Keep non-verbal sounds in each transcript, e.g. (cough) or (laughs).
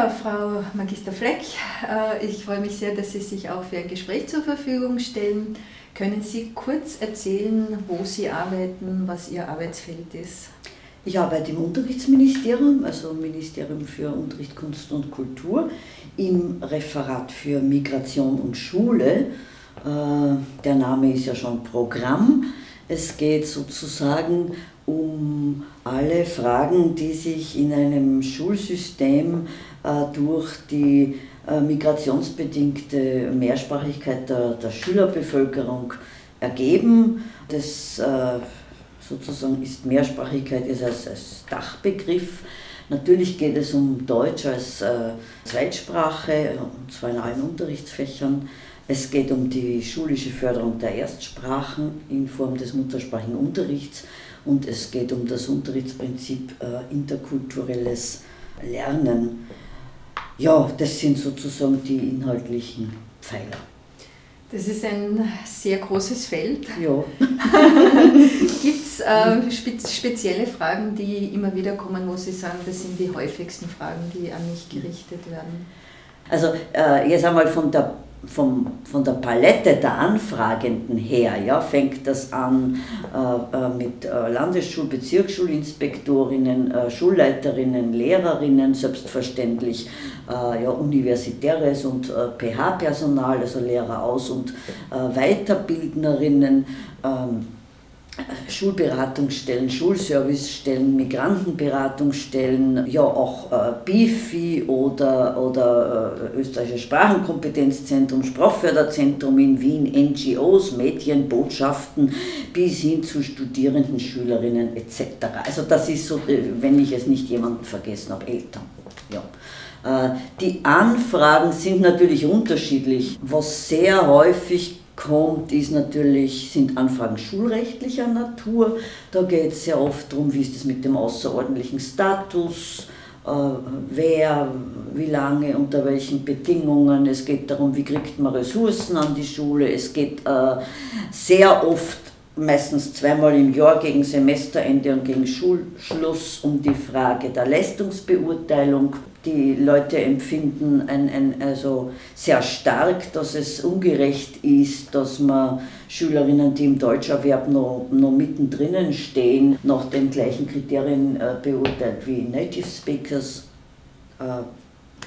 Ja, Frau Magister Fleck, äh, ich freue mich sehr, dass Sie sich auch für ein Gespräch zur Verfügung stellen. Können Sie kurz erzählen, wo Sie arbeiten, was Ihr Arbeitsfeld ist? Ich arbeite im Unterrichtsministerium, also Ministerium für Unterricht, Kunst und Kultur, im Referat für Migration und Schule. Äh, der Name ist ja schon Programm. Es geht sozusagen um alle Fragen, die sich in einem Schulsystem äh, durch die äh, migrationsbedingte Mehrsprachigkeit der, der Schülerbevölkerung ergeben. Das sozusagen ist Mehrsprachigkeit ist als, als Dachbegriff. Natürlich geht es um Deutsch als äh, Zweitsprache, und zwar in allen Unterrichtsfächern. Es geht um die schulische Förderung der Erstsprachen in Form des muttersprachigen Unterrichts und es geht um das Unterrichtsprinzip äh, interkulturelles Lernen. Ja, das sind sozusagen die inhaltlichen Pfeiler. Das ist ein sehr großes Feld. Ja. (laughs) Gibt es äh, spe spezielle Fragen, die immer wieder kommen, wo Sie sagen, das sind die häufigsten Fragen, die an mich gerichtet werden? Also äh, jetzt einmal von der vom, von der Palette der Anfragenden her ja, fängt das an äh, äh mit äh, Landesschul-, Bezirksschulinspektorinnen, äh, Schulleiterinnen, Lehrerinnen, selbstverständlich äh, ja, universitäres und äh, PH-Personal, also Lehrer aus- und Weiterbildnerinnen. Ähm, Schulberatungsstellen, Schulservicestellen, Migrantenberatungsstellen, ja auch äh, BIFI oder, oder äh, Österreichisches Sprachenkompetenzzentrum, Sprachförderzentrum in Wien, NGOs, Medienbotschaften bis hin zu Studierenden, Schülerinnen etc. Also das ist so, äh, wenn ich es nicht jemanden vergessen habe, Eltern. Ja. Äh, die Anfragen sind natürlich unterschiedlich. Was sehr häufig kommt, ist natürlich, sind Anfragen schulrechtlicher Natur. Da geht es sehr oft darum, wie ist es mit dem außerordentlichen Status, äh, wer, wie lange, unter welchen Bedingungen. Es geht darum, wie kriegt man Ressourcen an die Schule. Es geht äh, sehr oft meistens zweimal im Jahr gegen Semesterende und gegen Schulschluss um die Frage der Leistungsbeurteilung. Die Leute empfinden ein, ein, also sehr stark, dass es ungerecht ist, dass man Schülerinnen, die im Deutscherwerb noch, noch mittendrin stehen, nach den gleichen Kriterien äh, beurteilt wie Native Speakers, äh,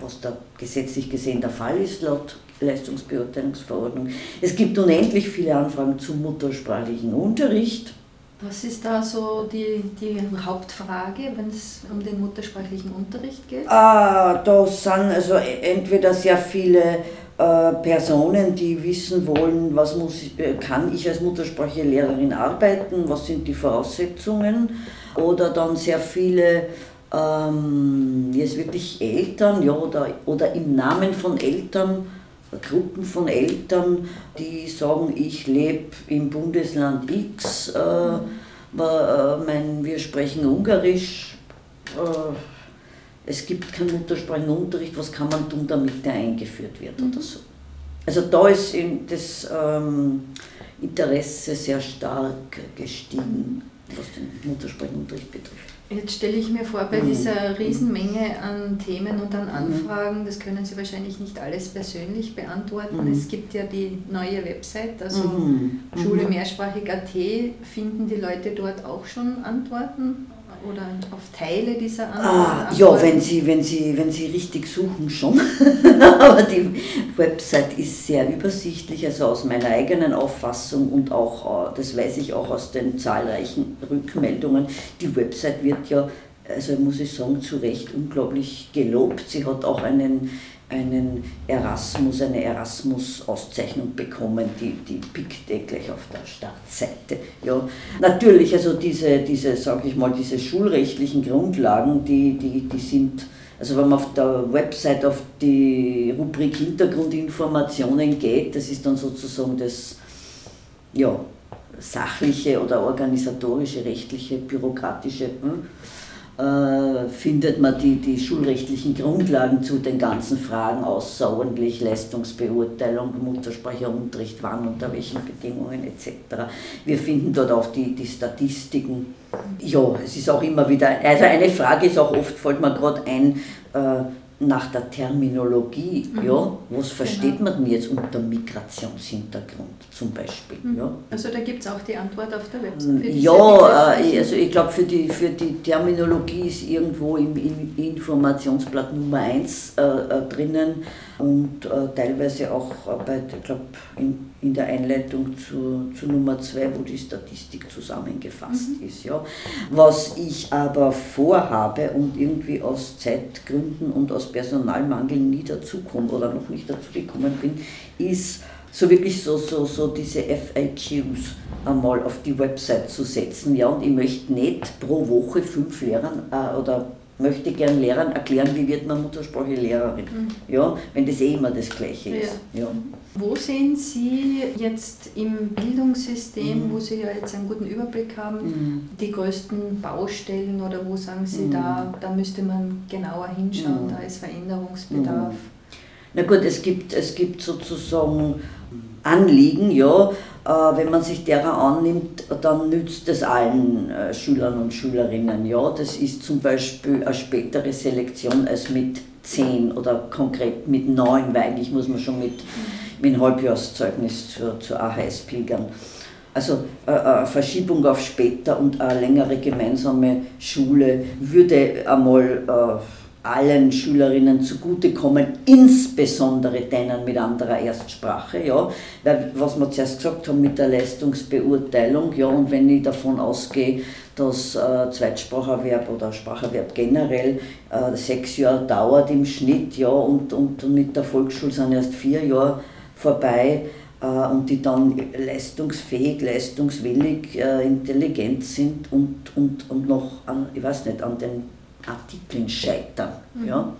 was da gesetzlich gesehen der Fall ist laut Leistungsbeurteilungsverordnung. Es gibt unendlich viele Anfragen zum muttersprachlichen Unterricht. Was ist da so die, die Hauptfrage, wenn es um den muttersprachlichen Unterricht geht? Ah, da sind also entweder sehr viele äh, Personen, die wissen wollen, was muss, äh, kann ich als Muttersprachlehrerin arbeiten, was sind die Voraussetzungen, oder dann sehr viele ähm, jetzt wirklich Eltern ja, oder, oder im Namen von Eltern Gruppen von Eltern, die sagen, ich lebe im Bundesland X, äh, äh, mein, wir sprechen Ungarisch, äh, es gibt keinen Muttersprachenunterricht, was kann man tun, damit der eingeführt wird oder so. Also da ist das ähm, Interesse sehr stark gestiegen, was den Muttersprachenunterricht betrifft. Jetzt stelle ich mir vor, bei mhm. dieser Riesenmenge an Themen und an mhm. Anfragen, das können Sie wahrscheinlich nicht alles persönlich beantworten. Mhm. Es gibt ja die neue Website, also mhm. Schule mehrsprachig.at. Finden die Leute dort auch schon Antworten? Oder auf Teile dieser ah, Ja, wenn Sie, wenn, Sie, wenn Sie richtig suchen, schon. (laughs) Aber die Website ist sehr übersichtlich, also aus meiner eigenen Auffassung und auch, äh, das weiß ich auch aus den zahlreichen Rückmeldungen, die Website wird ja, also muss ich sagen, zu Recht unglaublich gelobt. Sie hat auch einen einen Erasmus, eine Erasmus-Auszeichnung bekommen, die, die pickt eh gleich auf der Startseite. Ja, natürlich, also diese, diese sage ich mal, diese schulrechtlichen Grundlagen, die, die, die sind, also wenn man auf der Website auf die Rubrik Hintergrundinformationen geht, das ist dann sozusagen das, ja, sachliche oder organisatorische, rechtliche, bürokratische. Hm? Äh, findet man die, die schulrechtlichen Grundlagen zu den ganzen Fragen außerordentlich, Leistungsbeurteilung, Muttersprachunterricht, wann, unter welchen Bedingungen etc. Wir finden dort auch die, die Statistiken. Ja, es ist auch immer wieder, also eine Frage ist auch oft, fällt mir gerade ein, äh, nach der Terminologie, mhm. ja, was versteht genau. man denn jetzt unter Migrationshintergrund zum Beispiel? Mhm. Ja? Also da gibt es auch die Antwort auf der Website. Ja, äh, also ich glaube für die, für die Terminologie ist irgendwo im, im Informationsblatt Nummer 1 äh, äh, drinnen und äh, teilweise auch bei, ich glaube, in, in der Einleitung zu, zu Nummer 2, wo die Statistik zusammengefasst mhm. ist. Ja. Was ich aber vorhabe und irgendwie aus Zeitgründen und aus Personalmangel nie dazukomme oder noch nicht dazu gekommen bin, ist so wirklich so, so, so diese FAQs einmal auf die Website zu setzen. Ja, und ich möchte nicht pro Woche fünf Lehrern äh, oder möchte gern Lehrern erklären, wie wird man Muttersprachelehrerin. Mhm. Ja, wenn das eh immer das Gleiche ist. Ja. ja. Wo sehen Sie jetzt im Bildungssystem, mhm. wo Sie ja jetzt einen guten Überblick haben, mhm. die größten Baustellen oder wo sagen Sie, mhm. da, da müsste man genauer hinschauen, mhm. da ist Veränderungsbedarf? Mhm. Na gut, es gibt, es gibt sozusagen Anliegen, ja, wenn man sich derer annimmt, dann nützt es allen äh, Schülern und Schülerinnen. Ja, das ist zum Beispiel eine spätere Selektion als mit zehn oder konkret mit neun, weil eigentlich muss man schon mit, mit einem Halbjahrszeugnis zur, zur AHS pilgern. Also äh, eine Verschiebung auf später und eine längere gemeinsame Schule würde einmal allen Schülerinnen zugutekommen, insbesondere denen mit anderer Erstsprache, ja, weil was wir zuerst gesagt haben mit der Leistungsbeurteilung, ja, und wenn ich davon ausgehe, dass äh, Zweitspracherwerb oder Spracherwerb generell äh, sechs Jahre dauert im Schnitt, ja, und, und mit der Volksschule sind erst vier Jahre vorbei, äh, und die dann leistungsfähig, leistungswillig, äh, intelligent sind und, und, und noch an, ich weiß nicht, an den Artikeln scheitern. Mhm. Ja?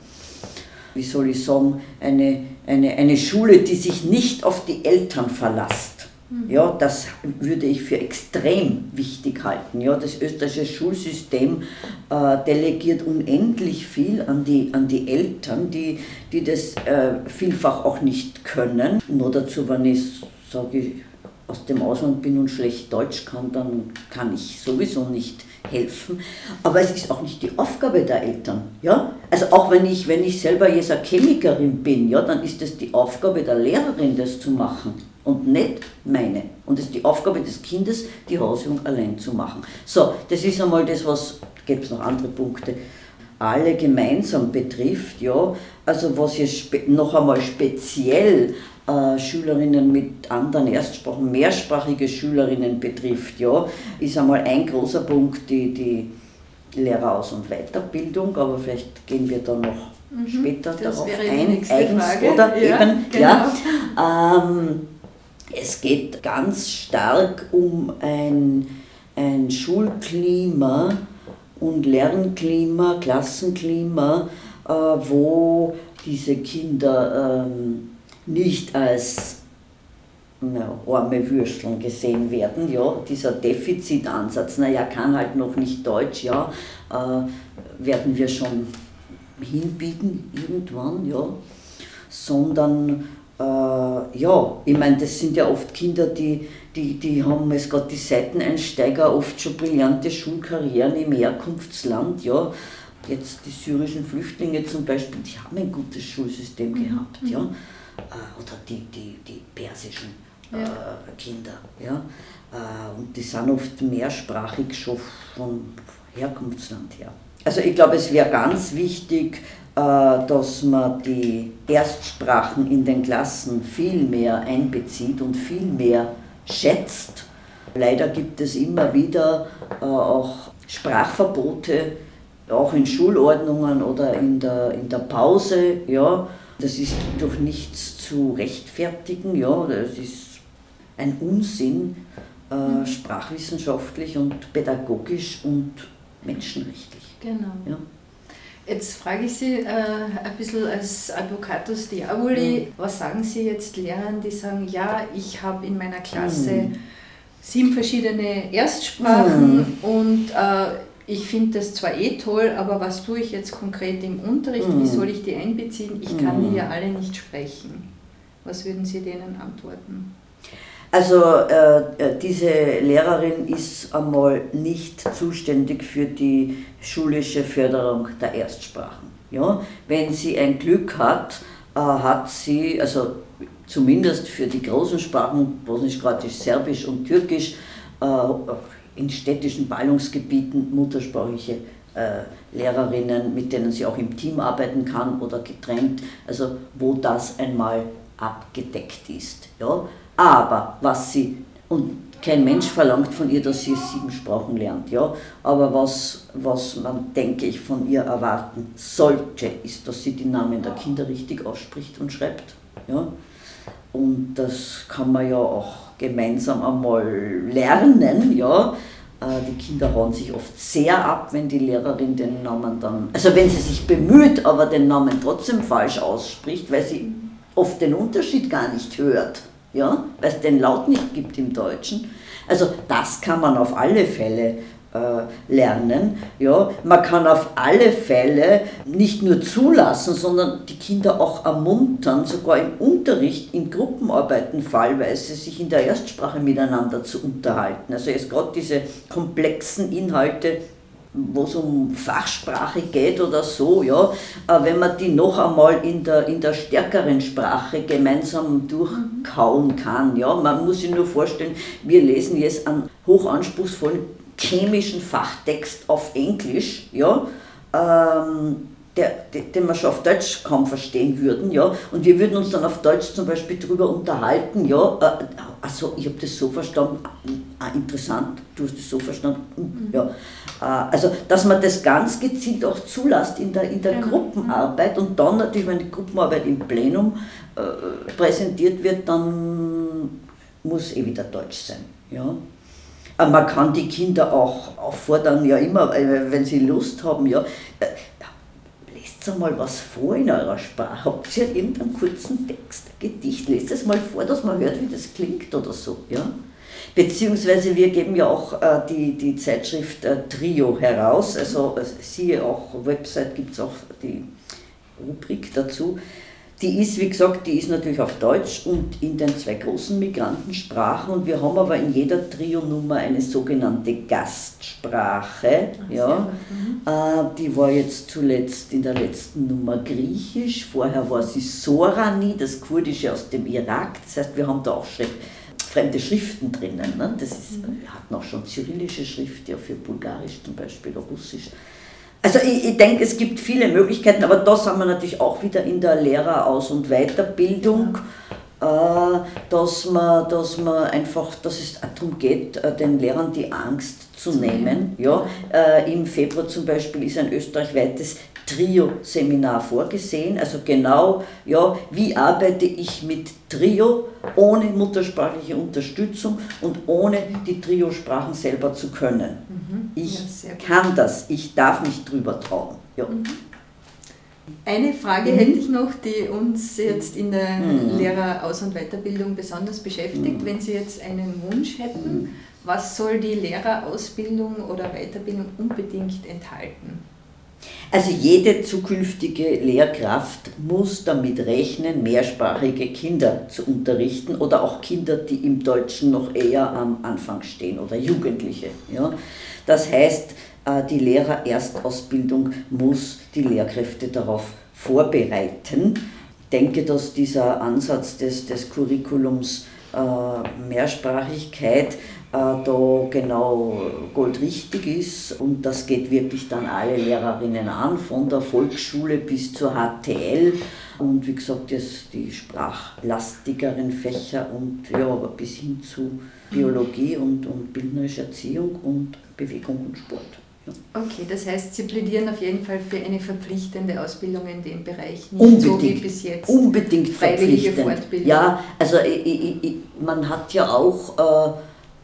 Wie soll ich sagen, eine, eine, eine Schule, die sich nicht auf die Eltern verlasst. Mhm. Ja, das würde ich für extrem wichtig halten. Ja, das österreichische Schulsystem äh, delegiert unendlich viel an die, an die Eltern, die, die das äh, vielfach auch nicht können. Nur dazu, wenn ich sage, aus dem Ausland bin und schlecht Deutsch kann, dann kann ich sowieso nicht helfen. Aber es ist auch nicht die Aufgabe der Eltern. Ja? Also auch wenn ich, wenn ich selber jetzt eine Chemikerin bin, ja, dann ist es die Aufgabe der Lehrerin, das zu machen und nicht meine. Und es ist die Aufgabe des Kindes, die Hausübung allein zu machen. So, das ist einmal das, was, gibt es noch andere Punkte, alle gemeinsam betrifft. Ja? Also was jetzt noch einmal speziell äh, Schülerinnen mit anderen Erstsprachen, mehrsprachige Schülerinnen betrifft, ja, ist einmal ein großer Punkt die, die Lehreraus- und Weiterbildung, aber vielleicht gehen wir da noch mhm, später darauf ein, eigens Frage. oder ja, eben. Genau. Ja, ähm, es geht ganz stark um ein, ein Schulklima und Lernklima, Klassenklima, äh, wo diese Kinder ähm, nicht als na, arme Würsteln gesehen werden. Ja, dieser Defizitansatz, naja, kann halt noch nicht Deutsch, ja, äh, werden wir schon hinbiegen irgendwann, ja, sondern äh, ja, ich meine, das sind ja oft Kinder, die, die, die haben jetzt gerade die Seiteneinsteiger oft schon brillante Schulkarrieren im Herkunftsland, ja. Jetzt die syrischen Flüchtlinge zum Beispiel, die haben ein gutes Schulsystem mhm. gehabt, ja mhm. Äh, oder die, die, die persischen ja. Äh, Kinder. Ja? Äh, und die sind oft mehrsprachig schon vom Herkunftsland her. Also ich glaube, es wäre ganz wichtig, dass man die Erstsprachen in den Klassen viel mehr einbezieht und viel mehr schätzt. Leider gibt es immer wieder auch Sprachverbote, auch in Schulordnungen oder in der, in der Pause. Ja. Das ist durch nichts zu rechtfertigen, ja, das ist ein Unsinn, äh, mhm. sprachwissenschaftlich und pädagogisch und menschenrechtlich. Genau. Ja. Jetzt frage ich Sie äh, ein bisschen als Advocatus Diaboli, mhm. was sagen Sie jetzt Lehrern, die sagen, ja, ich habe in meiner Klasse mhm. sieben verschiedene Erstsprachen mhm. und äh, ich finde das zwar eh toll, aber was tue ich jetzt konkret im Unterricht? Mhm. Wie soll ich die einbeziehen? Ich kann die mhm. ja alle nicht sprechen. Was würden Sie denen antworten? Also äh, äh, diese Lehrerin ist einmal nicht zuständig für die schulische Förderung der Erstsprachen. Ja? Wenn sie ein Glück hat, äh, hat sie, also zumindest für die großen Sprachen, Bosnisch, Kroatisch, Serbisch und Türkisch, äh, in städtischen Ballungsgebieten muttersprachliche äh, Lehrerinnen, mit denen sie auch im Team arbeiten kann oder getrennt, also wo das einmal abgedeckt ist. Ja? Aber was sie, und kein Mensch verlangt von ihr, dass sie sieben Sprachen lernt, ja? aber was, was man, denke ich, von ihr erwarten sollte, ist, dass sie die Namen der Kinder richtig ausspricht und schreibt. Ja? Und das kann man ja auch gemeinsam einmal lernen, ja. Äh, die Kinder hauen sich oft sehr ab, wenn die Lehrerin den Namen dann, also wenn sie sich bemüht, aber den Namen trotzdem falsch ausspricht, weil sie oft den Unterschied gar nicht hört, ja, weil es den Laut nicht gibt im Deutschen. Also das kann man auf alle Fälle lernen. Ja, man kann auf alle Fälle nicht nur zulassen, sondern die Kinder auch ermuntern, sogar im Unterricht, in Gruppenarbeiten fallweise, sich in der Erstsprache miteinander zu unterhalten. Also jetzt gerade diese komplexen Inhalte, wo es um Fachsprache geht oder so, ja, äh, wenn man die noch einmal in der, in der stärkeren Sprache gemeinsam durchkauen kann. Ja. Man muss sich nur vorstellen, wir lesen jetzt einen hochanspruchsvollen chemischen Fachtext auf Englisch, ja, ähm, der, den wir schon auf Deutsch kaum verstehen würden, ja, und wir würden uns dann auf Deutsch zum Beispiel darüber unterhalten, ja, äh, also ich habe das so verstanden, ah, interessant, du hast das so verstanden, mhm. ja, äh, also dass man das ganz gezielt auch zulässt in der, in der ja. Gruppenarbeit und dann natürlich, wenn die Gruppenarbeit im Plenum äh, präsentiert wird, dann muss eh wieder Deutsch sein, ja. Äh, man kann die Kinder auch auffordern, ja immer, äh, wenn sie Lust haben, ja, äh, lest mal was vor in eurer Sprache. Habt ihr irgendeinen kurzen Text, Gedicht, lest es mal vor, dass man hört, wie das klingt oder so, ja. Beziehungsweise wir geben ja auch äh, die, die Zeitschrift äh, Trio heraus, also äh, siehe auch, Website gibt es auch die Rubrik dazu. Die ist, wie gesagt, die ist natürlich auf Deutsch und in den zwei großen Migrantensprachen und wir haben aber in jeder Trio-Nummer eine sogenannte Gastsprache. Ach, ja. Mhm. Äh, die war jetzt zuletzt in der letzten Nummer griechisch, vorher war sie Sorani, das kurdische aus dem Irak. Das heißt, wir haben da auch Schrift, fremde Schriften drinnen. Ne? Das ist, mhm. wir hatten auch schon cyrillische Schrift, ja, für Bulgarisch zum Beispiel oder Russisch. Also ich, ich denke, es gibt viele Möglichkeiten, aber da sind wir natürlich auch wieder in der Lehreraus- und Weiterbildung, äh, dass, man, dass man einfach, dass es darum geht, äh, den Lehrern die Angst zu nehmen. Ja, äh, Im Februar zum Beispiel ist ein österreichweites Trio-Seminar vorgesehen. Also genau, ja, wie arbeite ich mit Trio ohne muttersprachliche Unterstützung und ohne die Trio-Sprachen selber zu können. Mhm. Ich ja, kann das, ich darf mich drüber trauen. Ja. Mhm. Eine Frage mhm. hätte ich noch, die uns jetzt in der mhm. Lehreraus- und Weiterbildung besonders beschäftigt. Mhm. Wenn Sie jetzt einen Wunsch hätten, mhm. was soll die Lehrerausbildung oder Weiterbildung unbedingt enthalten? Also jede zukünftige Lehrkraft muss damit rechnen, mehrsprachige Kinder zu unterrichten oder auch Kinder, die im Deutschen noch eher am Anfang stehen oder Jugendliche. Ja. Das heißt, äh, die Lehrererstausbildung muss die Lehrkräfte darauf vorbereiten. Ich denke, dass dieser Ansatz des, des Curriculums äh, Mehrsprachigkeit da genau goldrichtig ist und das geht wirklich dann alle Lehrerinnen an, von der Volksschule bis zur HTL und wie gesagt jetzt die sprachlastigeren Fächer und ja, aber bis hin zu Biologie und, und bildnerische Erziehung und Bewegung und Sport. Okay, das heißt, Sie plädieren auf jeden Fall für eine verpflichtende Ausbildung in dem Bereich, nicht unbedingt, so wie bis jetzt. Unbedingt freiwillige Fortbildung. Ja, also ich, ich, ich, man hat ja auch, äh,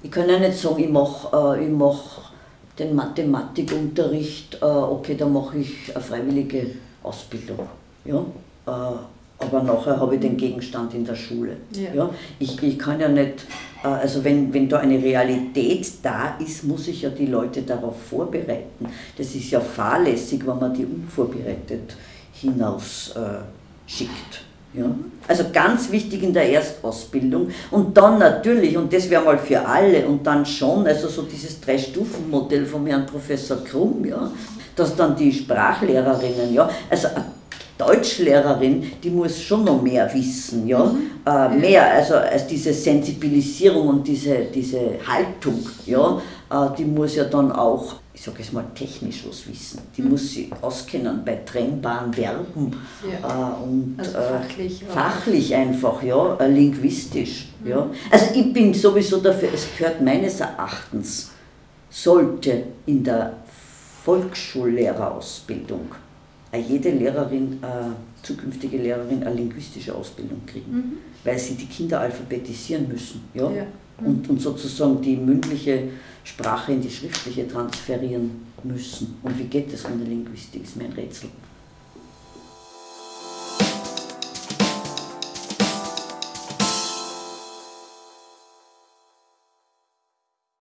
ich kann ja nicht sagen, ich mache äh, mach den Mathematikunterricht, äh, okay, da mache ich eine freiwillige Ausbildung. Ja? Äh, aber nachher habe ich den Gegenstand in der Schule. Ja. ja? Ich, ich kann ja nicht, äh, also wenn, wenn da eine Realität da ist, muss ich ja die Leute darauf vorbereiten. Das ist ja fahrlässig, wenn man die unvorbereitet hinaus äh, schickt. Ja? Also ganz wichtig in der Erstausbildung und dann natürlich, und das wäre mal für alle, und dann schon, also so dieses Drei-Stufen-Modell vom Herrn Professor Krumm, ja, dass dann die Sprachlehrerinnen, ja, also Deutschlehrerin, die muss schon noch mehr wissen, ja, mhm. äh, mehr, also als diese Sensibilisierung und diese, diese Haltung, ja, äh, die muss ja dann auch, ich sage es mal, technisch was wissen. Die mhm. muss sich auskennen bei trennbaren Verben ja. äh, und also äh, fachlich, fachlich einfach, ja, äh, linguistisch, mhm. ja. Also ich bin sowieso dafür, es gehört meines Erachtens, sollte in der Volksschullehrerausbildung jede Lehrerin, äh, zukünftige Lehrerin eine linguistische Ausbildung kriegen, mhm. weil sie die Kinder alphabetisieren müssen ja? ja. Und, und sozusagen die mündliche Sprache in die schriftliche transferieren müssen. Und wie geht das ohne Linguistik, ist mir ein Rätsel.